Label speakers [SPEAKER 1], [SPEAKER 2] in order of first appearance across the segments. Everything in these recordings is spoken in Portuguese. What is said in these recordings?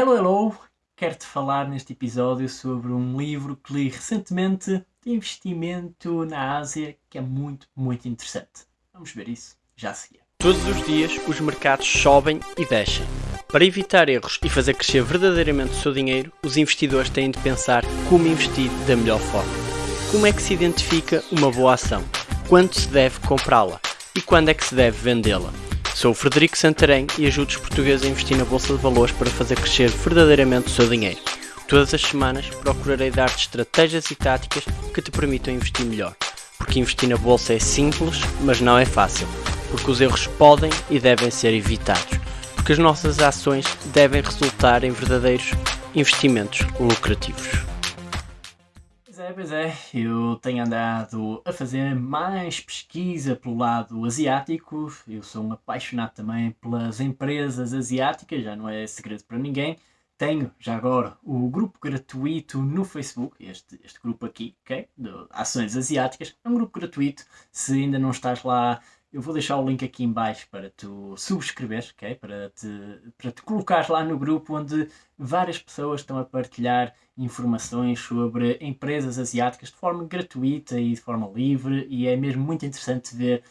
[SPEAKER 1] Hello, hello! Quero-te falar neste episódio sobre um livro que li recentemente de investimento na Ásia que é muito, muito interessante. Vamos ver isso já a seguir.
[SPEAKER 2] Todos os dias os mercados sobem e descem. Para evitar erros e fazer crescer verdadeiramente o seu dinheiro, os investidores têm de pensar como investir da melhor forma. Como é que se identifica uma boa ação? Quando se deve comprá-la? E quando é que se deve vendê-la? Sou o Frederico Santarém e ajudo os portugueses a investir na Bolsa de Valores para fazer crescer verdadeiramente o seu dinheiro. Todas as semanas procurarei dar-te estratégias e táticas que te permitam investir melhor. Porque investir na Bolsa é simples, mas não é fácil. Porque os erros podem e devem ser evitados. Porque as nossas ações devem resultar em verdadeiros investimentos lucrativos
[SPEAKER 1] pois é, eu tenho andado a fazer mais pesquisa pelo lado asiático, eu sou um apaixonado também pelas empresas asiáticas, já não é segredo para ninguém. Tenho já agora o grupo gratuito no Facebook, este, este grupo aqui, ok? De Ações Asiáticas, é um grupo gratuito. Se ainda não estás lá, eu vou deixar o link aqui em baixo para tu subscreveres, ok? Para te, para te colocar lá no grupo onde várias pessoas estão a partilhar informações sobre empresas asiáticas de forma gratuita e de forma livre e é mesmo muito interessante ver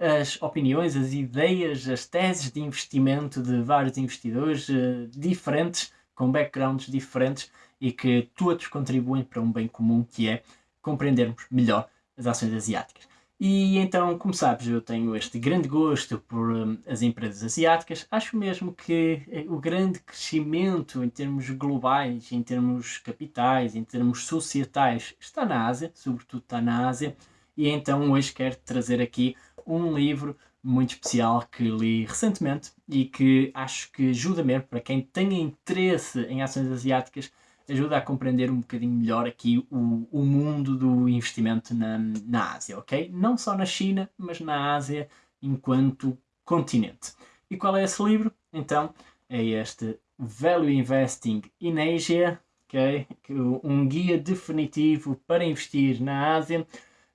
[SPEAKER 1] as opiniões, as ideias, as teses de investimento de vários investidores uh, diferentes, com backgrounds diferentes e que todos contribuem para um bem comum que é compreendermos melhor as ações asiáticas. E então, como sabes, eu tenho este grande gosto por um, as empresas asiáticas. Acho mesmo que eh, o grande crescimento em termos globais, em termos capitais, em termos societais, está na Ásia, sobretudo está na Ásia. E então hoje quero trazer aqui um livro muito especial que li recentemente e que acho que ajuda mesmo para quem tenha interesse em ações asiáticas ajuda a compreender um bocadinho melhor aqui o, o mundo do investimento na, na Ásia, ok? Não só na China, mas na Ásia enquanto continente. E qual é esse livro? Então, é este Value Investing in Asia, ok? Um guia definitivo para investir na Ásia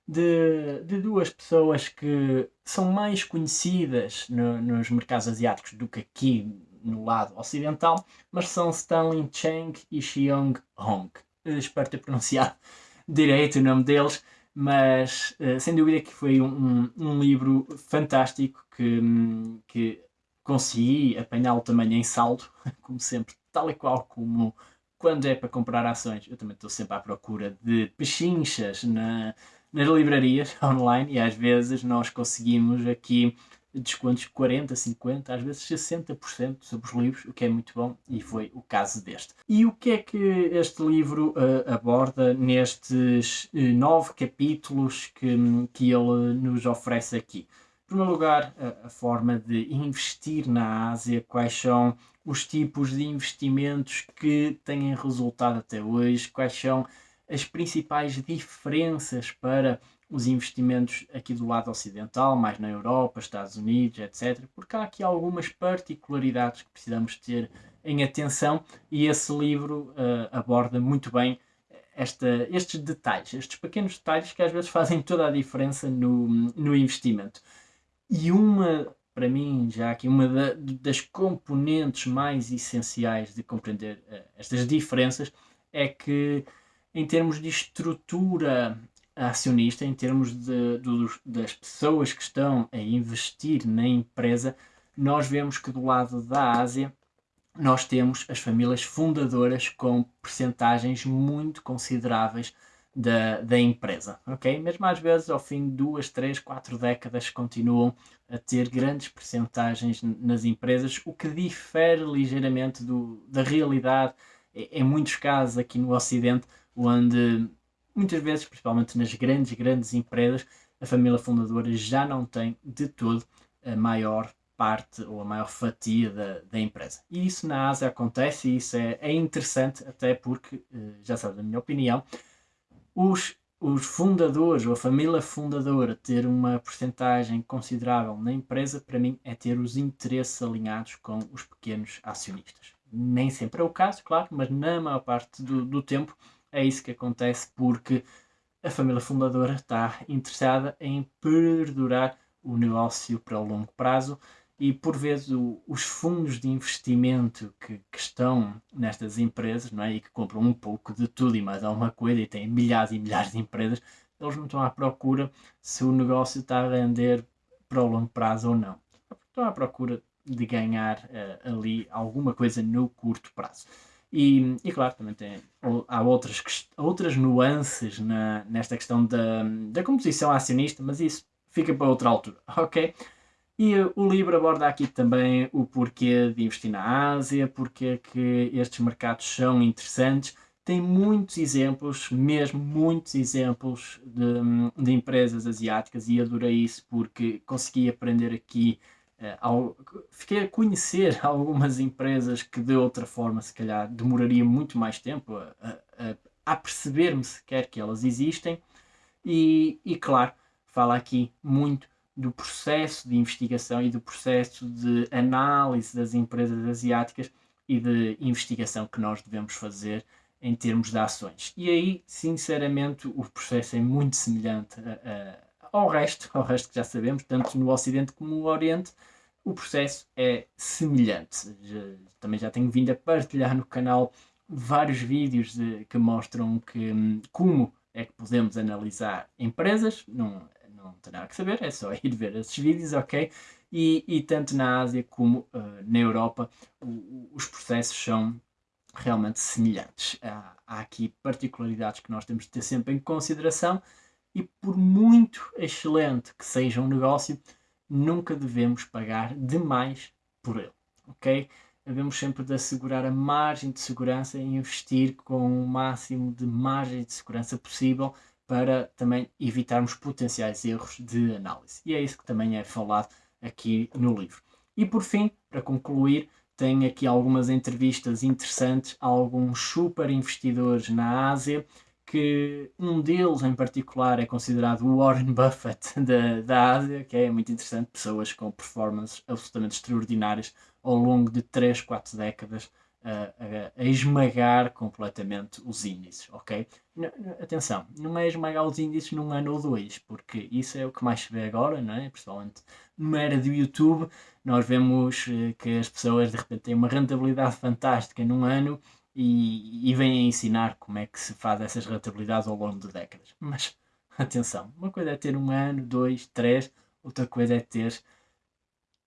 [SPEAKER 1] de, de duas pessoas que são mais conhecidas no, nos mercados asiáticos do que aqui no lado ocidental, mas são Stanley Cheng e Xiong Hong. Espero ter pronunciado direito o nome deles, mas uh, sem dúvida que foi um, um, livro fantástico que, que consegui apanhá-lo também em saldo, como sempre, tal e qual como quando é para comprar ações. Eu também estou sempre à procura de pechinchas na, nas livrarias online e às vezes nós conseguimos aqui descontos de 40, 50, às vezes 60% sobre os livros, o que é muito bom e foi o caso deste. E o que é que este livro uh, aborda nestes uh, nove capítulos que, que ele nos oferece aqui? Em primeiro lugar, a, a forma de investir na Ásia, quais são os tipos de investimentos que têm resultado até hoje, quais são as principais diferenças para os investimentos aqui do lado ocidental, mais na Europa, Estados Unidos, etc. Porque há aqui algumas particularidades que precisamos ter em atenção e esse livro uh, aborda muito bem esta, estes detalhes, estes pequenos detalhes que às vezes fazem toda a diferença no, no investimento. E uma, para mim, já aqui, uma da, das componentes mais essenciais de compreender uh, estas diferenças é que, em termos de estrutura acionista, em termos de, de, das pessoas que estão a investir na empresa, nós vemos que do lado da Ásia nós temos as famílias fundadoras com percentagens muito consideráveis da, da empresa, ok? Mesmo às vezes ao fim de duas, três, quatro décadas continuam a ter grandes percentagens nas empresas, o que difere ligeiramente do, da realidade em muitos casos aqui no Ocidente, onde muitas vezes, principalmente nas grandes, grandes empresas, a família fundadora já não tem de todo a maior parte ou a maior fatia da, da empresa. E isso na Ásia acontece e isso é, é interessante, até porque, eh, já sabes a minha opinião, os, os fundadores ou a família fundadora ter uma porcentagem considerável na empresa, para mim, é ter os interesses alinhados com os pequenos acionistas. Nem sempre é o caso, claro, mas na maior parte do, do tempo é isso que acontece porque a família fundadora está interessada em perdurar o negócio para o longo prazo e por vezes o, os fundos de investimento que, que, estão nestas empresas não é? e que compram um pouco de tudo e mais alguma coisa e têm milhares e milhares de empresas, eles não estão à procura se o negócio está a render para o longo prazo ou não. Estão à procura de ganhar uh, ali alguma coisa no curto prazo. E, e claro, também tem, há outras, outras nuances na, nesta questão da, da composição acionista, mas isso fica para outra altura, ok? E o livro aborda aqui também o porquê de investir na Ásia, porque que estes mercados são interessantes. Tem muitos exemplos, mesmo muitos exemplos de, de empresas asiáticas e adorei isso porque consegui aprender aqui, ao, fiquei a conhecer algumas empresas que de outra forma se calhar demoraria muito mais tempo a, a, a perceber-me sequer que elas existem. E, e claro, fala aqui muito do processo de investigação e do processo de análise das empresas asiáticas e de investigação que nós devemos fazer em termos de ações. E aí, sinceramente, o processo é muito semelhante a, a, ao resto, ao resto que já sabemos, tanto no Ocidente como no Oriente, o processo é semelhante. Já, também já tenho vindo a partilhar no canal vários vídeos de, que mostram que, hum, como é que podemos analisar empresas, não, não nada que saber, é só ir ver esses vídeos, ok? E, e tanto na Ásia como uh, na Europa o, os processos são realmente semelhantes. Há, há aqui particularidades que nós temos de ter sempre em consideração e por muito excelente que seja um negócio, nunca devemos pagar demais por ele, ok? Devemos sempre de assegurar a margem de segurança e investir com o máximo de margem de segurança possível para também evitarmos potenciais erros de análise. E é isso que também é falado aqui no livro. E por fim, para concluir, tem aqui algumas entrevistas interessantes a alguns super investidores na Ásia, que um deles em particular é considerado o Warren Buffett da, da Ásia, que é muito interessante, pessoas com performances absolutamente extraordinárias ao longo de 3, 4 décadas a, a, esmagar completamente os índices, ok? N atenção, não é esmagar os índices num ano ou dois, porque isso é o que mais se vê agora, não é? Principalmente numa era do YouTube, nós vemos eh, que as pessoas de repente têm uma rentabilidade fantástica num ano e, e vêm ensinar como é que se faz essas rentabilidades ao longo de décadas. Mas atenção, uma coisa é ter um ano, dois, três, outra coisa é ter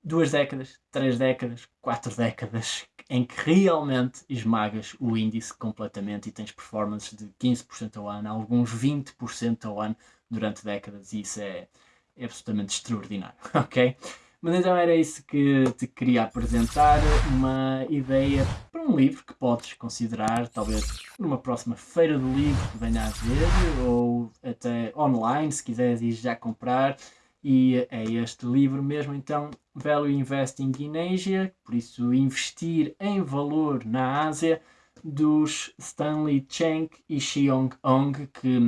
[SPEAKER 1] duas décadas, três décadas, quatro décadas, em que realmente esmagas o índice completamente e tens performances de 15% ao ano, alguns 20% ao ano durante décadas, e isso é, é absolutamente extraordinário, ok? Mas então era isso que te queria apresentar, uma ideia para um livro que podes considerar, talvez numa próxima feira do livro que venha a ver, ou até online, se quiseres ir já comprar. E é este livro mesmo, então, Value Investing in Asia, por isso investir em valor na Ásia, dos Stanley Cheng e Xiong Ong, que,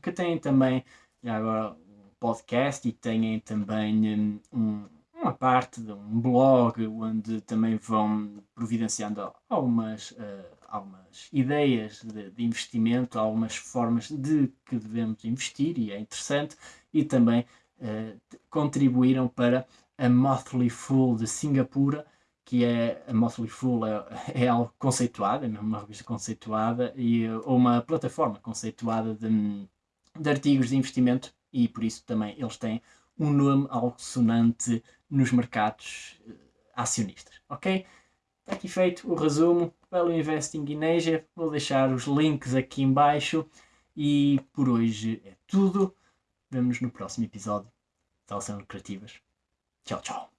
[SPEAKER 1] que têm também já agora podcast e têm também um, uma parte de um blog onde também vão providenciando algumas, uh, algumas ideias de, de, investimento, algumas formas de que devemos investir e é interessante e também uh, contribuíram para a Motley Fool de Singapura, que é a Motley Fool é, é algo conceituado, é mesmo uma revista conceituada e ou uma plataforma conceituada de, de artigos de investimento e por isso também eles têm um nome algo sonante nos mercados uh, acionistas, ok? Está aqui feito o resumo pelo Investing in Asia, vou deixar os links aqui embaixo e por hoje é tudo. Vemo-nos no próximo episódio. Tal são criativas. Tchau, tchau.